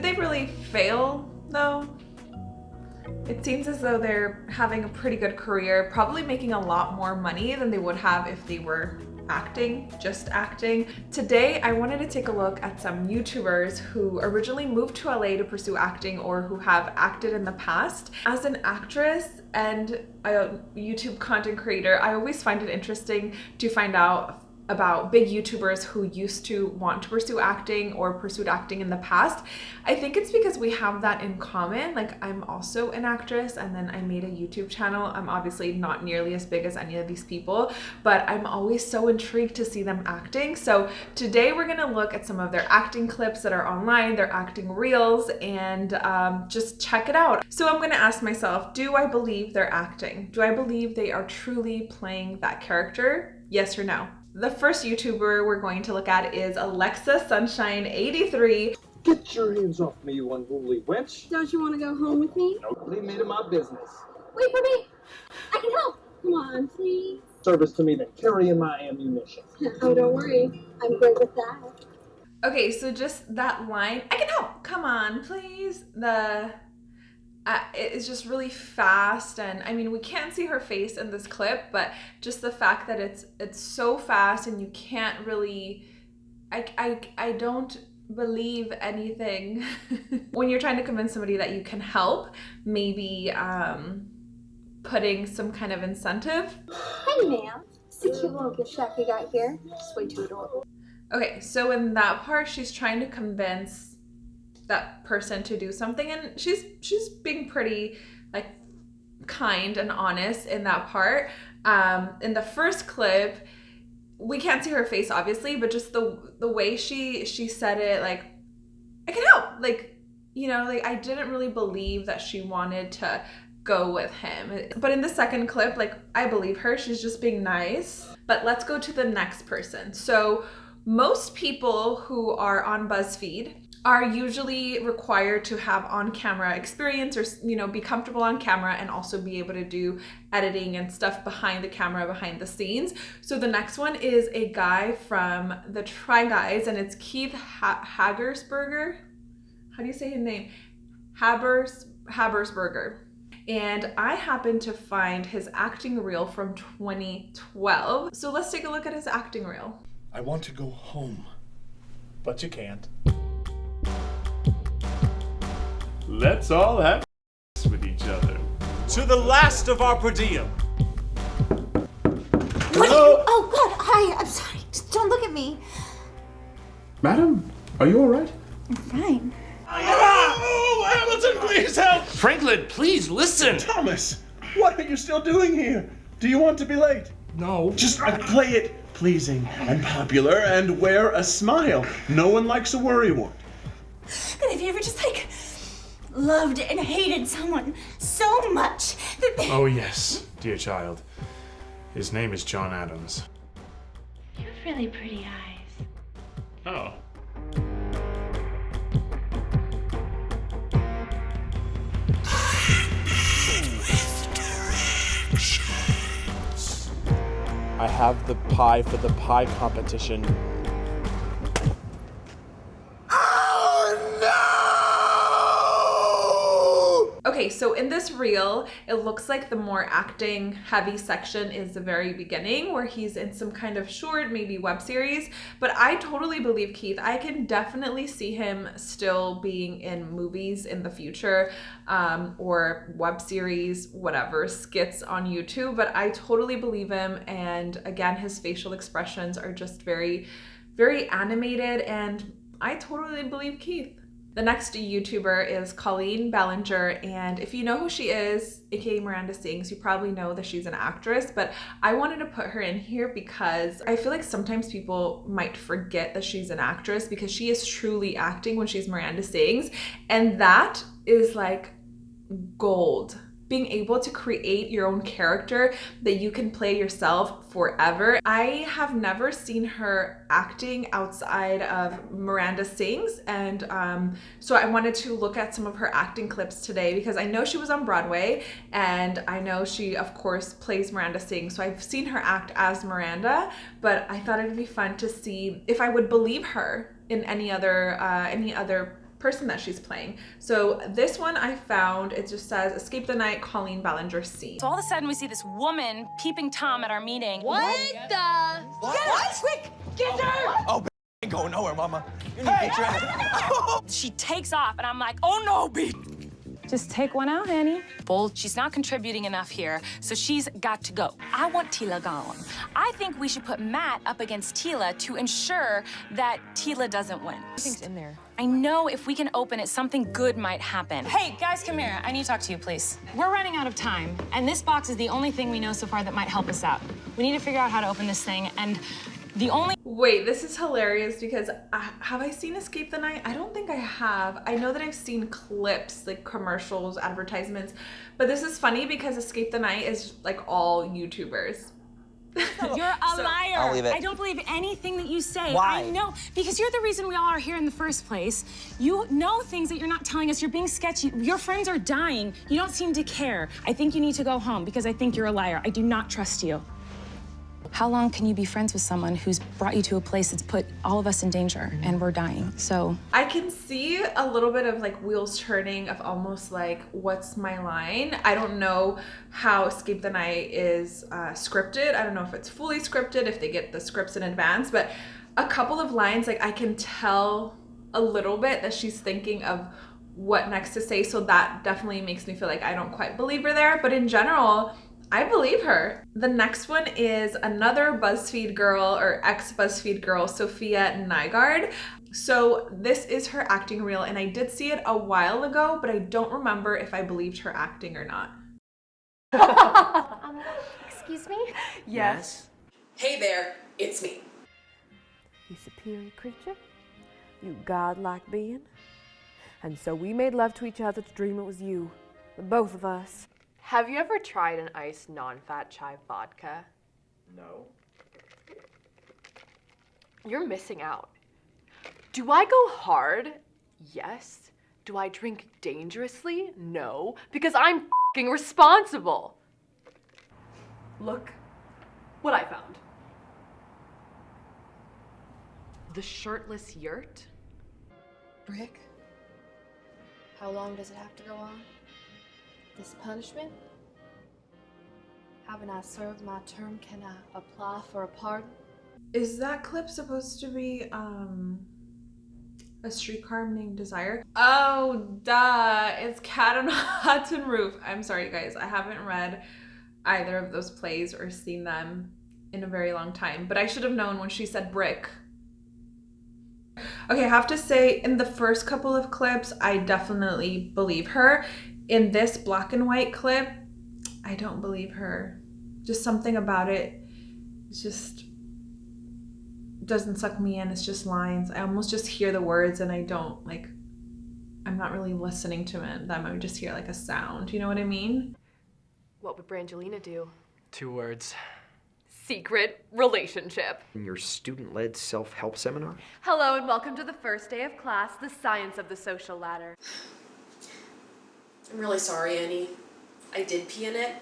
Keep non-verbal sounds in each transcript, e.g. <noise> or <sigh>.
Did they really fail though? It seems as though they're having a pretty good career, probably making a lot more money than they would have if they were acting, just acting. Today, I wanted to take a look at some YouTubers who originally moved to LA to pursue acting or who have acted in the past. As an actress and a YouTube content creator, I always find it interesting to find out about big YouTubers who used to want to pursue acting or pursued acting in the past. I think it's because we have that in common. Like I'm also an actress and then I made a YouTube channel. I'm obviously not nearly as big as any of these people, but I'm always so intrigued to see them acting. So today we're gonna look at some of their acting clips that are online, their acting reels, and um, just check it out. So I'm gonna ask myself, do I believe they're acting? Do I believe they are truly playing that character? Yes or no? The first YouTuber we're going to look at is Alexa Sunshine 83. Get your hands off me, you unruly wench. Don't you want to go home with me? No, leave me to my business. Wait for me. I can help. Come on, please. Service to me than carrying my ammunition. <laughs> oh, don't worry. I'm great with that. Okay, so just that line, I can help. Come on, please. The uh, it's just really fast and I mean we can't see her face in this clip but just the fact that it's it's so fast and you can't really I, I, I don't believe anything. <laughs> When you're trying to convince somebody that you can help maybe um, putting some kind of incentive. Hey ma'am. It's a cute little gift shack you got here. It's way too adorable. Okay so in that part she's trying to convince that person to do something and she's she's being pretty like kind and honest in that part. Um in the first clip we can't see her face obviously but just the the way she she said it like i can help like you know like i didn't really believe that she wanted to go with him. But in the second clip like i believe her she's just being nice. But let's go to the next person. So most people who are on buzzfeed are usually required to have on-camera experience or you know be comfortable on camera and also be able to do editing and stuff behind the camera behind the scenes so the next one is a guy from the try guys and it's keith ha hagersberger how do you say his name habers habersberger and I happened to find his acting reel from 2012. So let's take a look at his acting reel. I want to go home, but you can't. Let's all have with each other. To the last of our per diem. What you, oh God, hi, I'm sorry. Just don't look at me. Madam, are you alright? I'm fine. Oh, Hamilton, please help! Franklin, please listen. Thomas, what are you still doing here? Do you want to be late? No. Just uh, play it pleasing and popular and wear a smile. No one likes a worrywart. But have you ever just like loved and hated someone so much that they... Oh, yes, dear child. His name is John Adams. You have really pretty eyes. Oh. I have the pie for the pie competition Okay, so in this reel, it looks like the more acting heavy section is the very beginning where he's in some kind of short, maybe web series. But I totally believe Keith. I can definitely see him still being in movies in the future um, or web series, whatever, skits on YouTube. But I totally believe him. And again, his facial expressions are just very, very animated. And I totally believe Keith. The next YouTuber is Colleen Ballinger, and if you know who she is, aka Miranda Sings, you probably know that she's an actress, but I wanted to put her in here because I feel like sometimes people might forget that she's an actress because she is truly acting when she's Miranda Sings, and that is like gold being able to create your own character that you can play yourself forever. I have never seen her acting outside of Miranda Sings and um, so I wanted to look at some of her acting clips today because I know she was on Broadway and I know she of course plays Miranda Sings so I've seen her act as Miranda but I thought it'd be fun to see if I would believe her in any other uh, any other person that she's playing. So this one I found, it just says Escape the Night, Colleen Ballinger scene. So all of a sudden we see this woman peeping Tom at our meeting. What the? What? What? Quick, get her! Oh, oh ain't going nowhere, mama. You need to get your ass. <laughs> <laughs> She takes off and I'm like, oh no, B. Just take one out, Annie. Bull, she's not contributing enough here, so she's got to go. I want Tila gone. I think we should put Matt up against Tila to ensure that Tila doesn't win. Everything's in there. I know if we can open it, something good might happen. Hey, guys, come here. I need to talk to you, please. We're running out of time, and this box is the only thing we know so far that might help us out. We need to figure out how to open this thing, and the only Wait, this is hilarious because I, have I seen Escape the Night? I don't think I have. I know that I've seen clips, like commercials, advertisements, but this is funny because Escape the Night is like all YouTubers. <laughs> You're a So- liar. I'll leave it. I don't believe anything that you say. Why? I know. Because you're the reason we all are here in the first place. You know things that you're not telling us. You're being sketchy. Your friends are dying. You don't seem to care. I think you need to go home because I think you're a liar. I do not trust you. How long can you be friends with someone who's brought you to a place that's put all of us in danger and we're dying? So I can see a little bit of like wheels turning of almost like what's my line. I don't know how Escape the Night is uh, scripted. I don't know if it's fully scripted, if they get the scripts in advance, but a couple of lines like I can tell a little bit that she's thinking of what next to say. So that definitely makes me feel like I don't quite believe her there. But in general, I believe her. The next one is another BuzzFeed girl or ex BuzzFeed girl, Safiya Nygaard. So this is her acting reel, and I did see it a while ago, but I don't remember if I believed her acting or not. <laughs> Um, excuse me? Yes. Hey there, it's me. You superior creature. You godlike being. And so we made love to each other to dream it was you. The both of us. Have you ever tried an iced non-fat chai vodka? No. You're missing out. Do I go hard? Yes. Do I drink dangerously? No, because I'm fing responsible. Look what I found. The shirtless yurt. Brick? How long does it have to go on? This punishment? Haven't I served my term? Can I apply for a pardon? Is that clip supposed to be um a streetcar named Desire? Oh, duh! It's Cat on a Hot Tin Roof. I'm sorry, guys. I haven't read either of those plays or seen them in a very long time. But I should have known when she said brick. Okay, I have to say, in the first couple of clips, I definitely believe her. In this black and white clip, I don't believe her. Just something about it. Just doesn't suck me in. It's just lines. I almost just hear the words and I don't like. I'm not really listening to them. I would just hear like a sound. You know what I mean? What would Brangelina do? Two words. Secret relationship. In your student led self help seminar? Hello and welcome to the first day of class, the science of the social ladder. I'm really sorry, Annie. I did pee in it,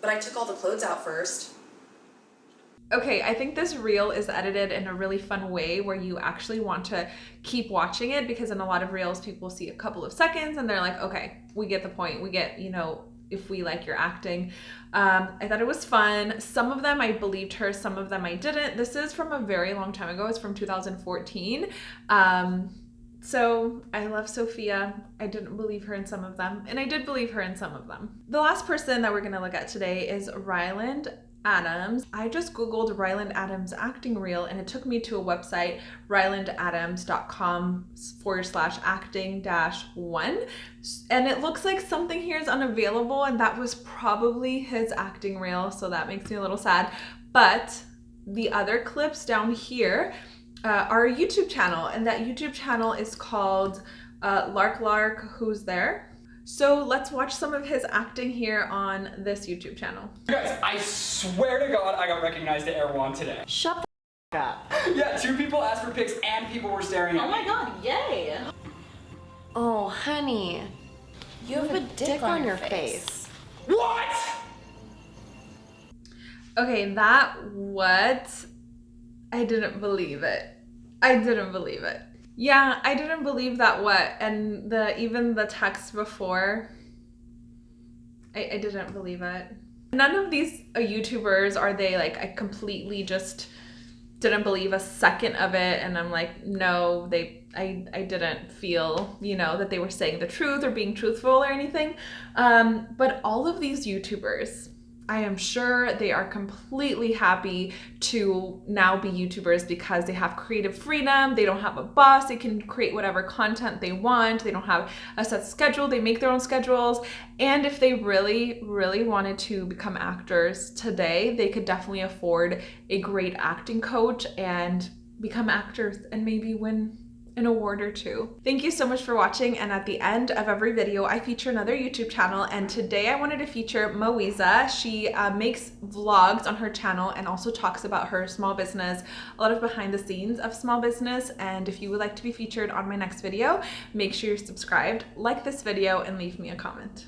but I took all the clothes out first. Okay, I think this reel is edited in a really fun way where you actually want to keep watching it because in a lot of reels, people see a couple of seconds and they're like, okay, we get the point. We get, you know, if we like your acting. Um, I thought it was fun. Some of them I believed her, some of them I didn't. This is from a very long time ago. It's from 2014. Um, so I love Safiya. I didn't believe her in some of them, and I did believe her in some of them. The last person that we're gonna look at today is Ryland Adams. I just googled Ryland Adams acting reel and it took me to a website, rylandadams.com forward slash acting dash one. And it looks like something here is unavailable, and that was probably his acting reel, so that makes me a little sad. But the other clips down here uh, our YouTube channel, and that YouTube channel is called uh, Lark Lark Who's There. So let's watch some of his acting here on this YouTube channel. Guys, I swear to God, I got recognized at Erewhon today. Shut the up. Yeah, two people asked for pics and people were staring at Oh my god, yay! Oh, honey. You have, a dick, on, your face. What? Okay, that what? I didn't believe it. I didn't believe it. Yeah, I didn't believe that what and the even the text before I, I didn't believe it. None of these uh, YouTubers are they like I completely just didn't believe a second of it and I'm like no they I, I didn't feel you know that they were saying the truth or being truthful or anything um, but all of these YouTubers I am sure they are completely happy to now be YouTubers because they have creative freedom. They don't have a boss. They can create whatever content they want. They don't have a set schedule. They make their own schedules. And if they really, really wanted to become actors today, they could definitely afford a great acting coach and become actors and maybe win an award or two. Thank you so much for watching and at the end of every video I feature another YouTube channel and today I wanted to feature Moiza. She uh, makes vlogs on her channel and also talks about her small business, a lot of behind the scenes of small business and if you would like to be featured on my next video, make sure you're subscribed, like this video and leave me a comment.